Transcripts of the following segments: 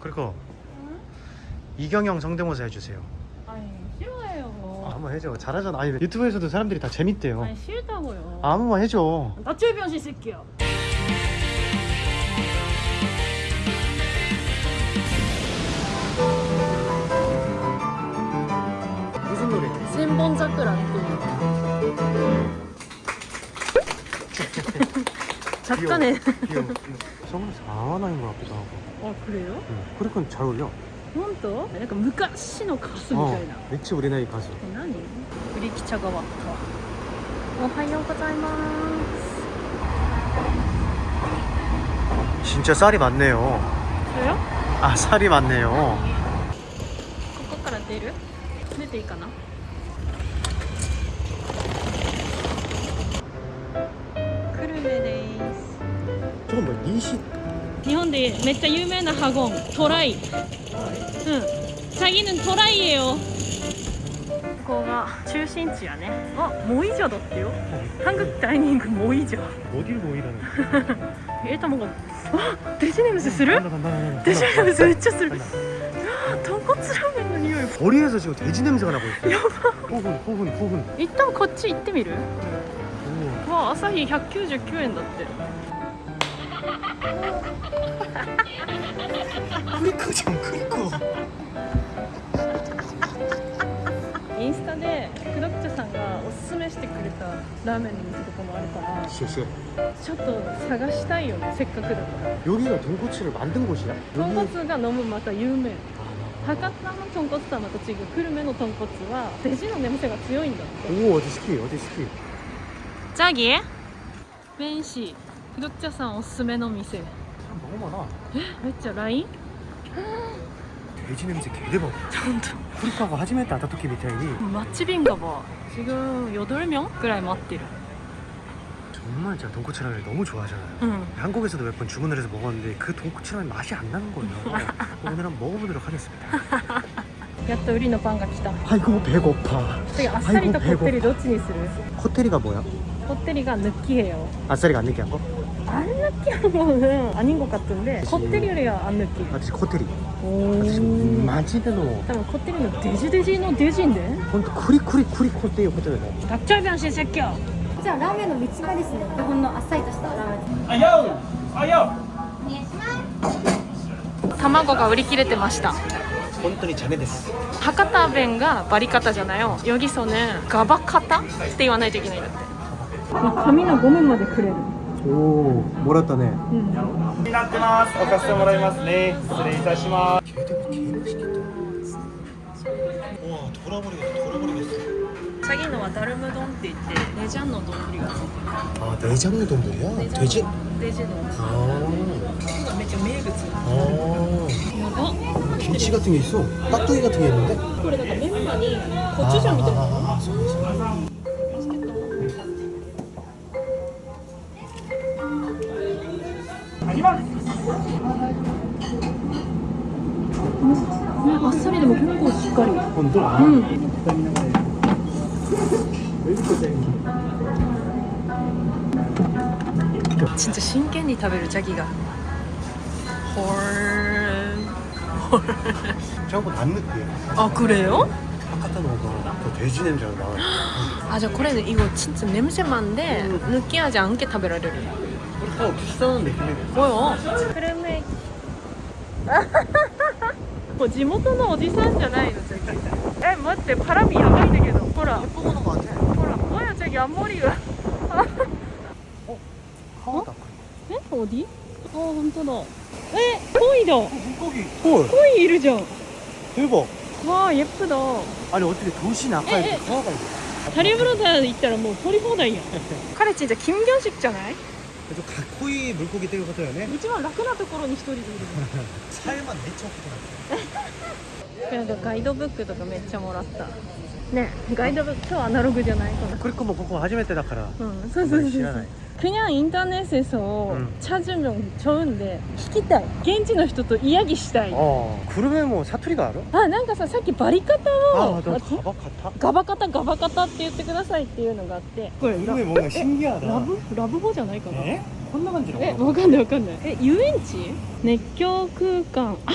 그리고 응? 이경영 성대모사 해주세요. 아니 싫어해요. 아, 한번 해줘. 잘하잖아. 아니 유튜브에서도 사람들이 다 재밌대요. 아니 싫다고요. 아, 한번 해줘. 나출 변신 쓸게요. 무슨 노래? 센번짝들 안고. 작가네. 귀여워, 귀여워. 선글라스 아와나인 것 같기도 하고 아 그래요? 응. 그러니까 잘 어울려 本当？なんか昔のカスみたいな。 매치 우리 나이 가수 何？売り記茶がわった。おはようございます。 진짜 쌀이 많네요 それよ？ 아 쌀이 많네요 ここから出る？出ていいかな？ 今度林日本でめっちゃ有名なハゴントライ。うん。最近のトライへよここが中心地やね。あ、もういいだってよ。ハングダイニングもういいじゃ5流もいらな えたもがあデジネムスする？デジネムスめっちゃする豚骨ラーメンの匂いとりあえずデジネムスかなこれやば興奮興奮興奮一旦こっち行ってみるわあ朝日199円だって크리커 좀 크리커 インスタでクドクチャさんがおすすめしてくれたラーメンの店とかもあるから 쎄쎄 ちょっと探したいよねせっかくだから 여기가 돈코츠를 만든 곳이야? 豚骨が飲むまた有名 아, 博多の豚骨とはまた違う久留米の豚骨はデジの眠さが強いんだって 오 어디 스키 어디 스키 ジャギ弁 士クドクチャさんおすすめの店 너무 많아 めっちゃ LINE? 돼지 냄새 개대박 本当 크리커가 하지메트 아타토키 미타이니 マッチビンガバ지금8명ぐらい待ってる 정말 제가 돈코츠 라면을 너무 좋아하잖아요 うん 한국에서도 몇 번 주문을 해서 먹었는데 그 돈코츠 라면 맛이 안 나는 거예요 오늘 한번 먹어보도록 하겠습니다 やっと売りのパンが来た 아이고 배고파 次あっさりとこってりどっちにする 코테리가 뭐야? こってりが抜きへよ 아싸리가 안 느끼한 거? 튀어나오는 아닌 것 같은데 겉들이래야 안 느 끼. 아직 겉들 이. 오. 마지대 로. 잠깐 겉들이는 돼지 돼지는 돼지인 데. 근데 쿠리 쿠리 쿠리 겉들이 겉들 이. 닭철병신 새끼 야. 자 라면의 밑치마ですね.이건 아싸이とした라 면. 아요 아 요. 卵が売り切れてました博多弁がバリカタじゃないよよぎそねガバカタって言わないといけないんだって髪のゴムまでくれる오 몰았다네 うんになってます。置かせてもらいますね。失礼いたします。 개대박 개맛있겠다 와 돌아버리겠어 돌아버리겠어 チャギのはダルム丼って言ってレジャンの丼がついてる 아 내장의 돈들이야? 돼지? レジの 아, がめっちゃ名物 아 やば 김치 같은 게 있어 깍두기 같은 게 있는데 これだからメンマにコチュジャ 스토리는 뭐 홍고 길거리 홍고? 음. 진짜 신기한 이타베를 자기가 헐... 저거 안 느끼해 아 그래요? 바깥에 넣어봐 돼지 냄새가 나 아저 코레는 이거 진짜 냄새만데 음. 느끼하지 않게 타베라를 어 비싸는데 근데 뭐요? 그러면 もう地元のおじさんじゃないのジャギえ待ってパラミやばいんだけどほら 예뻐보는 거 같아 ほら뭐야 저기 앞머리가 하와다 에? 어디? 어 혼자다 에? 코이다 물고기 헐 코이 いるじゃん 대박 와 예쁘다 아니 어떻게 도시 낙하에 에, 에. 이렇게 하와가 있어 다리브로다行ったらもう取り放題やん彼 진짜 김견식 じゃない 좀 가코이 물고기 떼고 같아요 네 一番楽なところに一人でいる 살만 내쳐 같아 なんかガイドブックとかめっちゃもらったねガイドブック超アナログじゃないこの 그리고 뭐 그거 하지메테 다카라 うんそうそうそうそう 싫어하네. 그냥 인터넷에서 음. 찾으면 좋은데 聞きたい現地の人とイヤギしたい 어 그러면 뭐 사투리가 알아? あなんかささっきバリカタを 아, 너 あ 가바 같아? ガバカタガバカタって言ってくださいっていうのがあってこれラ 이름이 뭔가 신기하다 ラブラブ語じゃないかな 에? 혼나 간지라고 えわかんないわかんないえ遊園地熱狂空間あ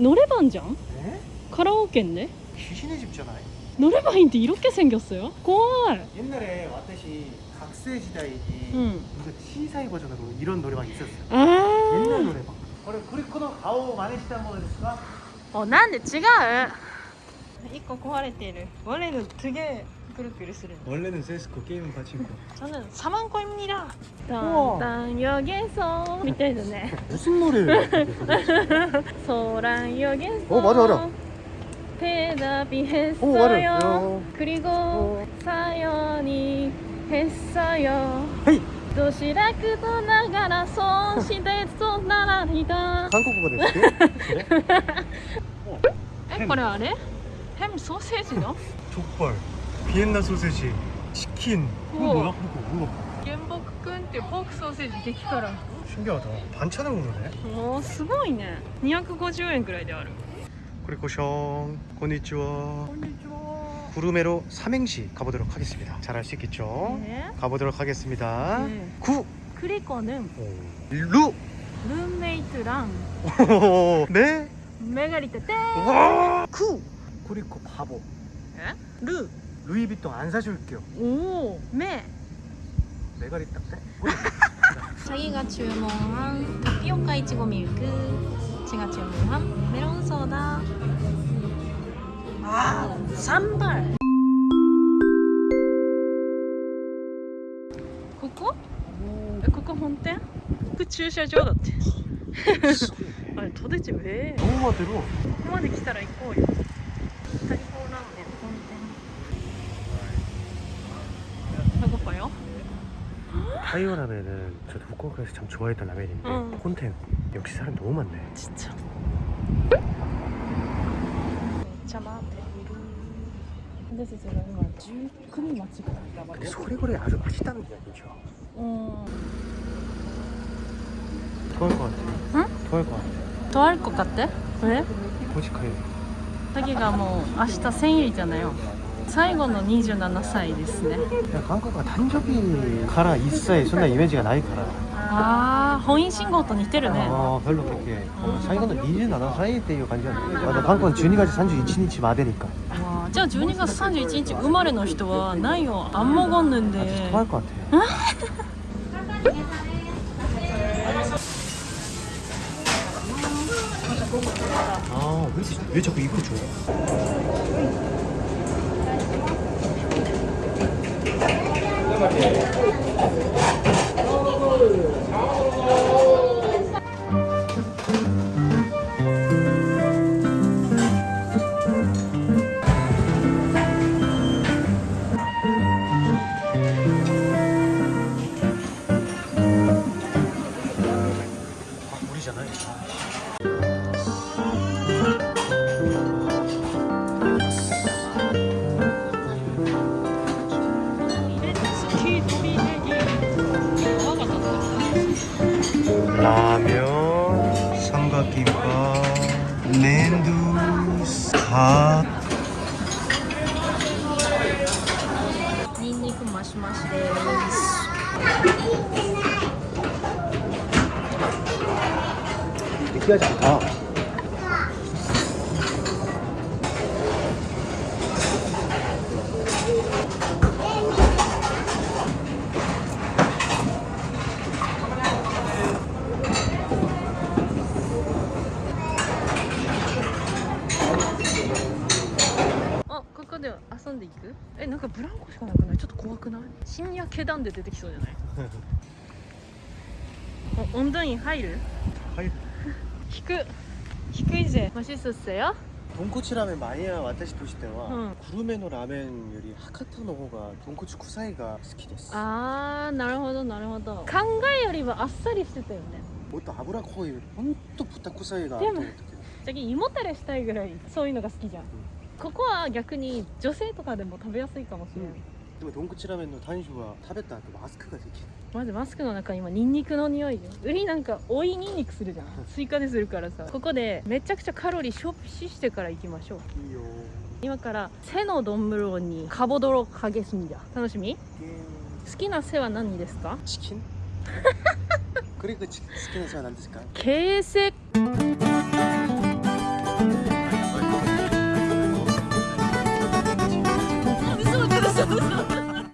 노래방じゃん 에? 카라오케인데? 귀신의 집잖아요. 노래방인데 이렇게 생겼어요? 怖い 옛날에 와타시 각세 시대에 응. 이거 시사이 버전으로 이런 노래방이 있었어요. あ 옛날 ー 노래방. 그래 그리코노 가오 많이 시단 거ですか?おなんで違う一個壊れてる원래는되게くるくるする 원래는 세스코 게임은 받친거. 저는 4만 코입니다 우와. 단단 여기서 みたいだね 무슨 노래예요? 소란 여기서 어, 맞아, 맞아. 대답이 어, 맞아요. 했어요 어. 그리고 어. 사연이 했어요 헤이. 도시락도 나가라 손시대도 나라리다 한국어가 됐지? 그래? 어, えこれあれ햄 소세지다 족발, 비엔나 소세지, 치킨. 이거 우와. 뭐야? 이거 뭐야? 原木くんってポークソーセージ激辛 신기하다. 반찬을 먹는데? おーすごいね250円くらいである 그리고 숑, 고니치와. 구르메로 삼행시 가보도록 하겠습니다. 잘할 수 있겠죠? 네. 가보도록 하겠습니다. 네. 구, 크리코는 루, 룸메이트랑 네, 메가리 때때 와, 쿠. 그리고 바보. 루 루이비통 안 사줄게요. 오, 메 메가리 딱대? 자기가 주문한 타피오카 이치고 밀크 제가 주문한 메론 소다 아, 산발. 그거? 그거 본때? 그 주차장 어때? 아니 도대체 왜? 너무마대로. 너무마대 기타라 있고. 타이어 라면은 저도 후쿠오카에서 참 좋아했던 라면인데 콘텐 역시 사람 너무 많네. 진짜. ちゃ待って。いるでたちが今十九人待ちぐらいだそれぐらいある。いうん。遠いかって。かって。遠いかって。これかがもう明日千円じゃないよ。最後の27歳ですね。いや韓国は誕生日から一切そんなイメージがないから。 ああ本因信号と似てるね 아 별로 그렇게. 사이가는 27歳っていう感じなんだけど。 한국은 12月31日まで니까. わあじゃあ12月31日生まれの人はないよあんもごんぬんで 아저씨 토할 것 같아. 아, 왜, 이렇게- 왜 자꾸 이거 줘? 라면, 삼각김밥, 랜두, 갓. 닌니크 마시마시 違うじゃんあ。あんでいく？えなんかブランコしかなくない？ちょっと怖くない？深夜気団で出てきそうじゃない？おオンダイン入る？入る。引く低いぜ맛있었어요 돈코츠 라멘 마이야 와타시 도시 때와 응. 구루메노 라멘 요리 하카타 노호가 돈코츠 쿠사이가 스키 데스. あーなるほどなるほど考えよりはあっさりしてたよね 뭐또 아브라 코이 혼또 부타 쿠사이가でも 또 어떻게. じゃ胃もたれしたいぐらいそういうのが好きじゃんここは逆に女性とかでも食べやすいかもしれない、 근데 돈코츠 라멘의 단슈가 타베타 그 마스크가 되게 まずマスクの中に今ニンニクの匂いで売りなんか追いニンニクするじゃん追加でするからさここでめちゃくちゃカロリー消費してから行きましょう 이요. 今から背の丼にカボドロかけすんじゃ楽しみ好きな背は何ですか 치킨? 그리고 치- 치킨에서 난ですか? 개색